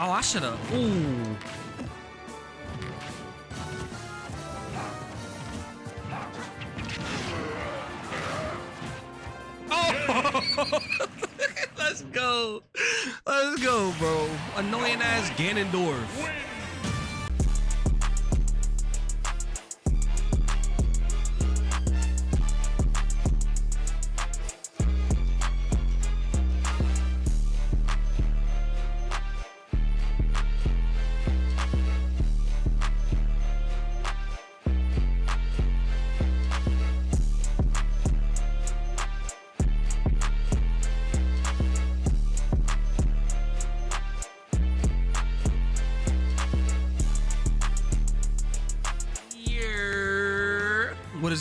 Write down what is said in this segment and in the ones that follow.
Oh, I should have. Ooh. Oh! Let's go. Let's go, bro. Annoying ass Ganondorf.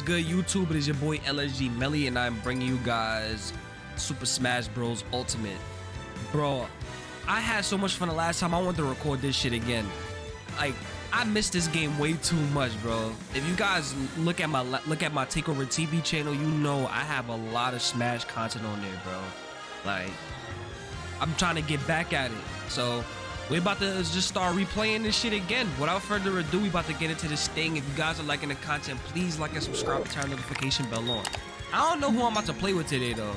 Good, YouTube? It is your boy LSG Melly, and I'm bringing you guys Super Smash Bros. Ultimate. Bro, I had so much fun the last time. I wanted to record this shit again. Like, I missed this game way too much, bro. If you guys look at my look at my Takeover TV channel, you know I have a lot of Smash content on there, bro. Like, I'm trying to get back at it. So we about to just start replaying this shit again. Without further ado, we about to get into this thing. If you guys are liking the content, please like and subscribe and turn notification bell on. I don't know who I'm about to play with today though.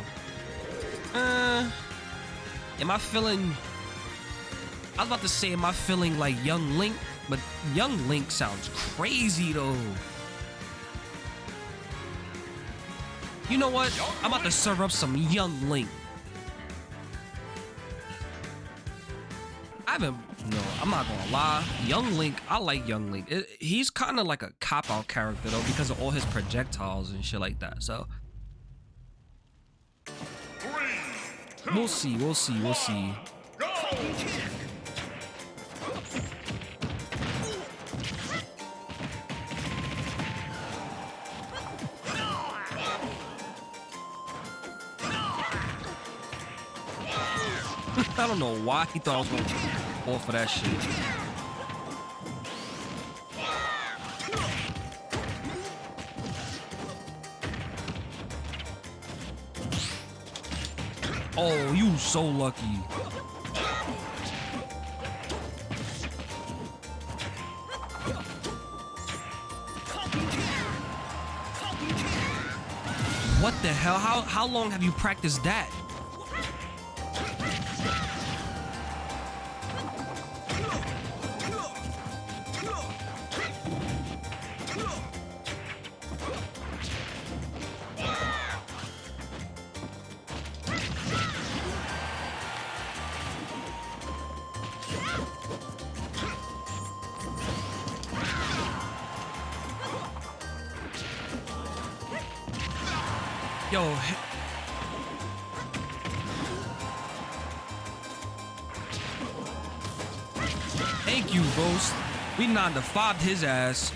Uh, am I feeling? I was about to say, am I feeling like Young Link? But Young Link sounds crazy though. You know what? I'm about to serve up some Young Link. Haven't. No, I'm not gonna lie. Young Link, I like Young Link. It, he's kind of like a cop out character though because of all his projectiles and shit like that. So we'll see. We'll see. We'll see. I don't know why he thought I was gonna fall for that shit. Oh, you so lucky. What the hell? How how long have you practiced that? Yo. Thank you, Ghost. We 9 to 5 his ass.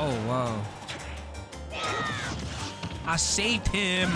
Oh, wow. I saved him.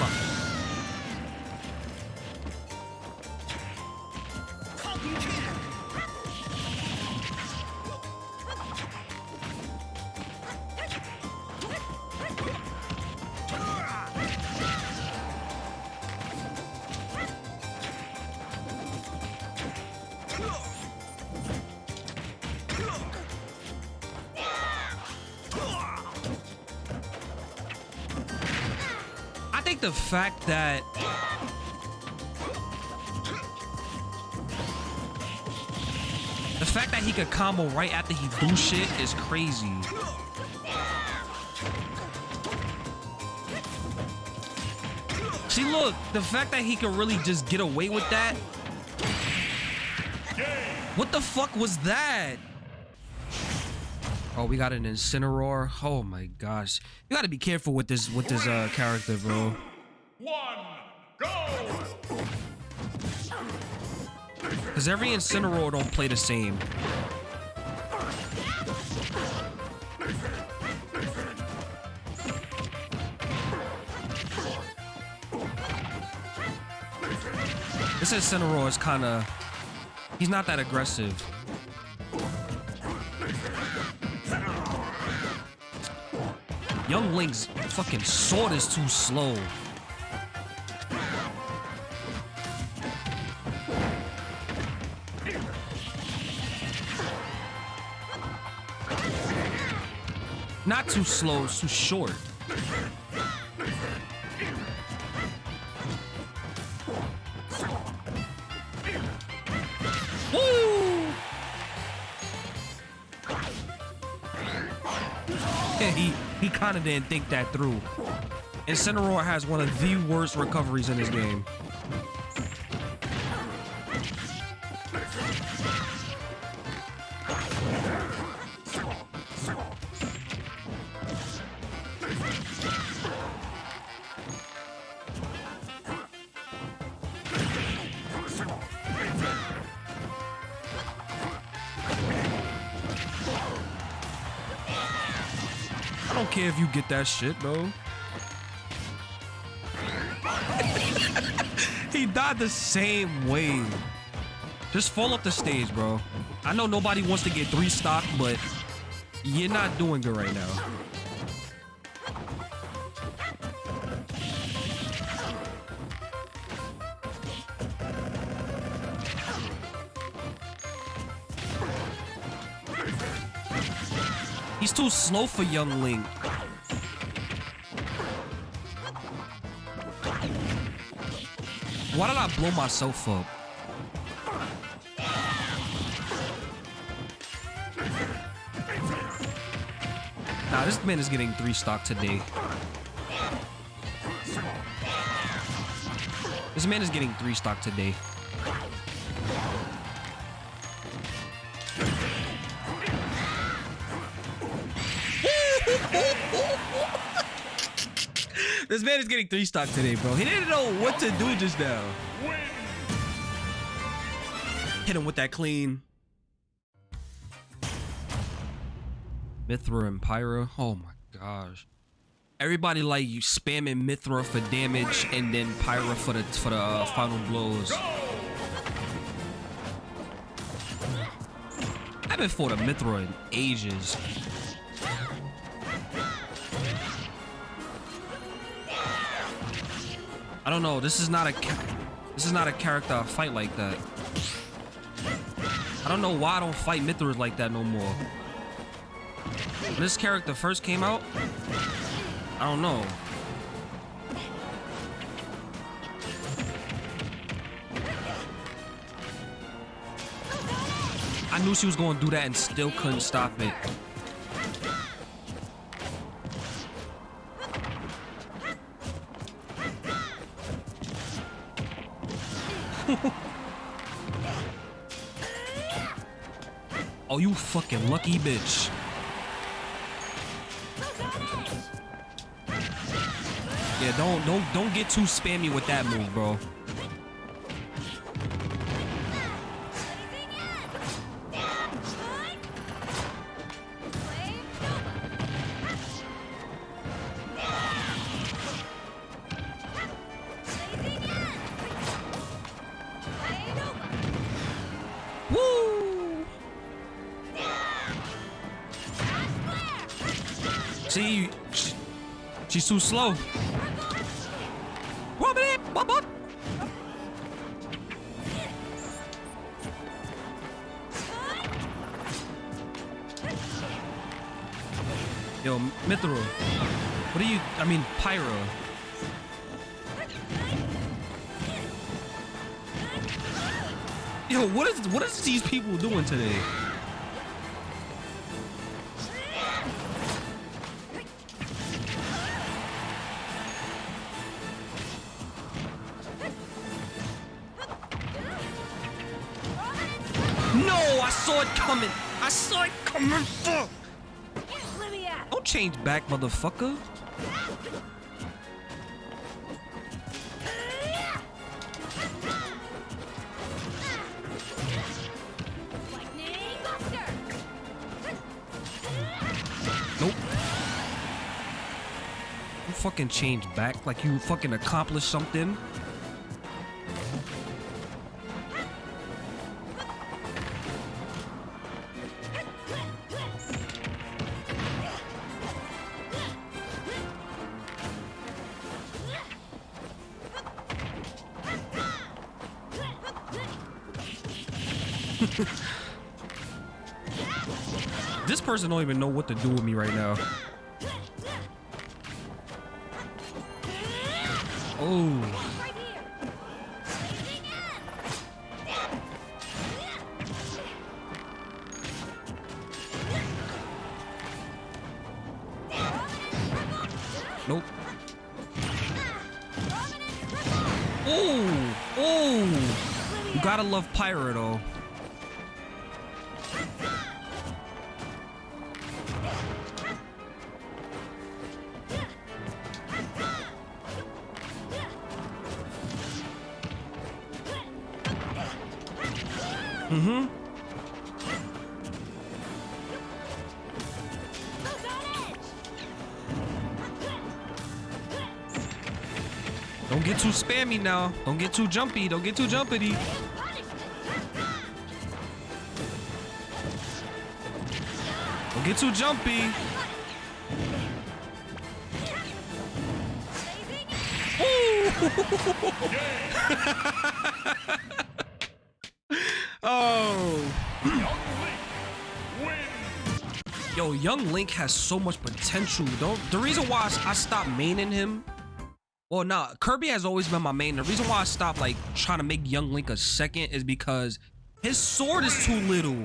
The fact that the fact that he could combo right after he do shit is crazy. See, look, the fact that he could really just get away with that. What the fuck was that? Oh, we got an Incineroar. Oh my gosh. You gotta be careful with this with this uh character, bro one, go! Because every Incineroar don't play the same. This Incineroar is kind of... He's not that aggressive. Young Link's fucking sword is too slow. Too slow, too short. Woo! Yeah, he he kind of didn't think that through. And Incineroar has one of the worst recoveries in this game. I don't care if you get that shit, bro. he died the same way. Just fall up the stage, bro. I know nobody wants to get three stock, but you're not doing good right now. He's too slow for young Link. Why did I blow myself up? Nah, this man is getting three stock today. This man is getting three stock today. This man is getting three stock today, bro. He didn't know what to do just now. Hit him with that clean. Mythra and Pyra. Oh my gosh. Everybody like you spamming Mythra for damage and then Pyra for the for the uh, final blows. I haven't fought a Mythra in ages. I don't know. This is not a this is not a character I fight like that. I don't know why I don't fight Mythras like that no more. When this character first came out, I don't know. I knew she was going to do that and still couldn't stop it. Oh, you fucking lucky bitch. Yeah, don't don't don't get too spammy with that move, bro. See, she- she's too slow. Yo, Mythra. What are you? I mean, Pyra. Yo, what is what is these people doing today? Don't change back, motherfucker. Nope. You fucking change back like you fucking accomplished something. Person don't even know what to do with me right now. Oh. Nope. Oh. Oh. You gotta love Pyra though. Don't get too spammy now. Don't get too jumpy. Don't get too jumpity. Don't get too jumpy. Oh. Yo, Young Link has so much potential. Don't the reason why I, I stopped maining him. Well, nah, Kirby has always been my main. The reason why I stopped like trying to make Young Link a second is because his sword is too little.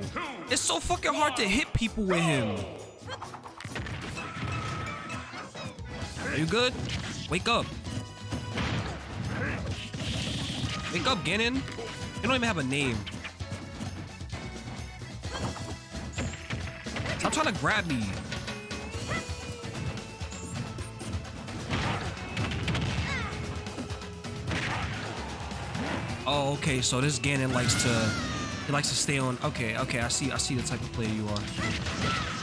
It's so fucking hard to hit people with him. Are you good? Wake up. Wake up, Ganon. You don't even have a name. Stop trying to grab me. Oh, okay. So this Ganon likes to he likes to stay on. Okay, okay. I see. I see the type of player you are.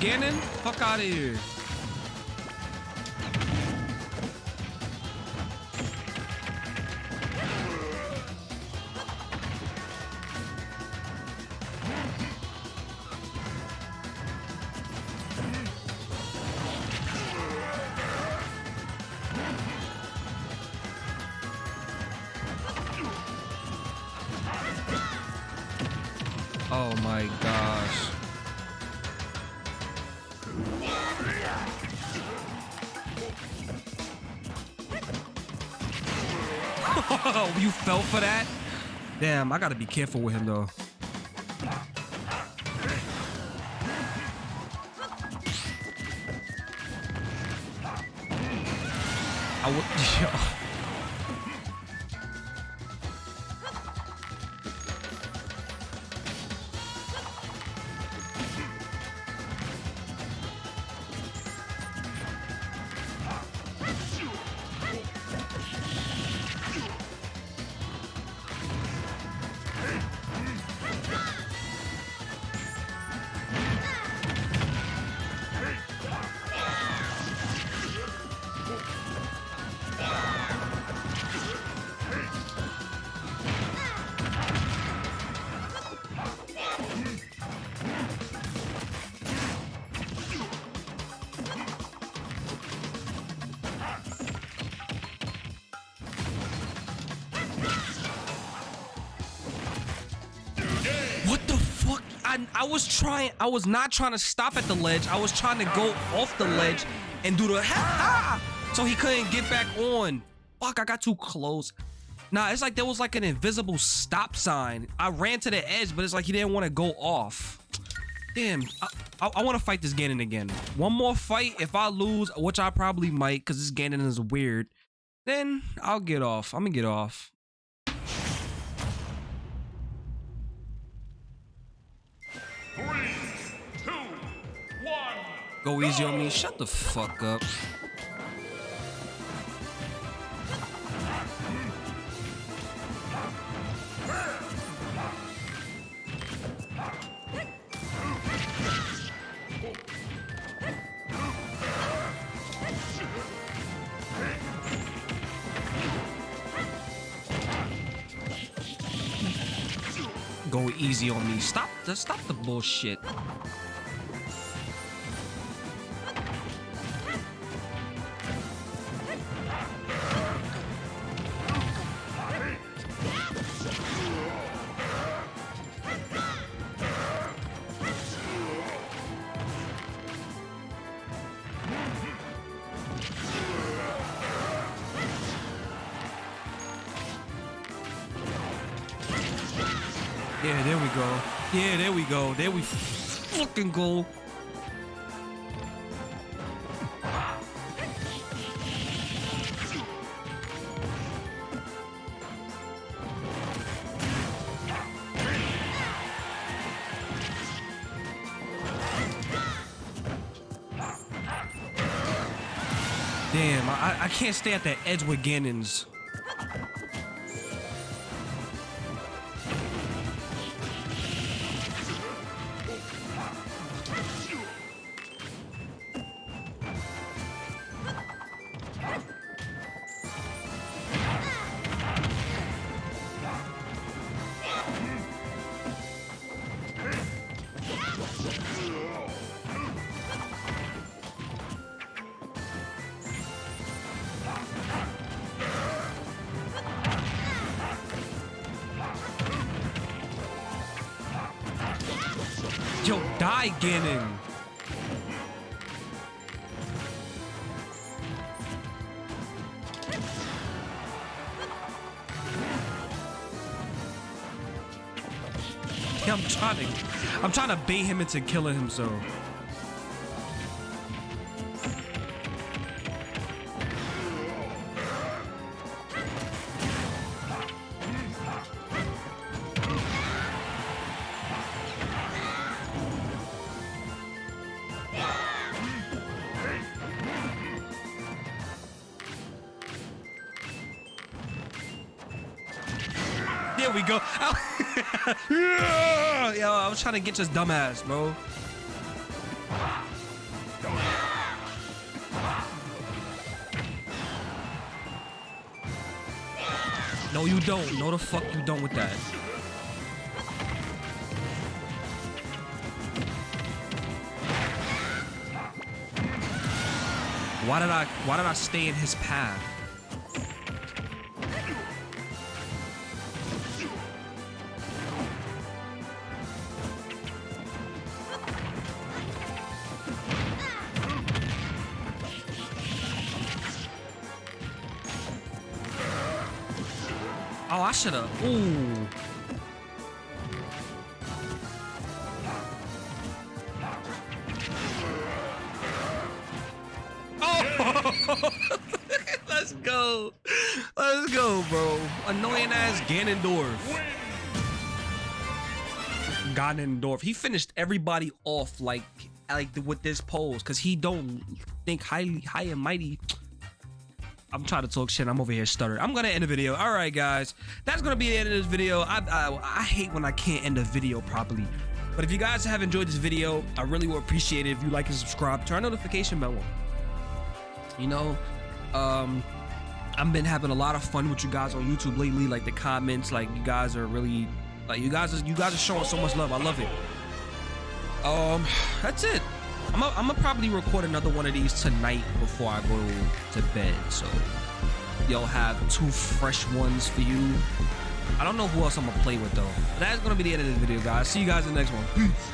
Dub, Ganon? Fell for that? Damn, I gotta be careful with him though. I would. I, was trying, I was not trying to stop at the ledge. I was trying to go off the ledge and do the ha ha so he couldn't get back on. Fuck, I got too close. Nah, it's like there was like an invisible stop sign. I ran to the edge, but it's like he didn't want to go off. Damn, I, I, I want to fight this Ganon again. One more fight. If I lose, which I probably might, because this Ganon is weird, then I'll get off. I'm gonna get off. go easy on me. Shut the fuck up. Go easy on me. Stop the stop the bullshit. Yeah, there we go. Yeah, there we go. There we fucking go. Damn, I, I can't stay at that edge with Ganon. Yeah, I'm trying to, I'm trying to bait him into killing himself. There trying to get this dumbass, bro. No, you don't. No, the fuck you don't with that. Why did I? Why did I stay in his path? Oh, I should have. Ooh. Oh! Let's go. Let's go, bro. Annoying ass Ganondorf. Ganondorf. He finished everybody off like like with this pose because he don't think highly high and mighty. I'm trying to talk shit. I'm over here stuttering. I'm gonna end the video. All right, guys. That's gonna be the end of this video. I, I I hate when I can't end a video properly. But if you guys have enjoyed this video, I really would appreciate it if you like and subscribe. Turn notification bell on. You know, um, I've been having a lot of fun with you guys on YouTube lately. Like the comments, like you guys are really, like you guys, are, you guys are showing so much love. I love it. Um, that's it. I'm gonna probably record another one of these tonight before I go to bed. So y'all have two fresh ones for you. I don't know who else I'm gonna play with though. But that's gonna be the end of this video, guys. See you guys in the next one. Peace.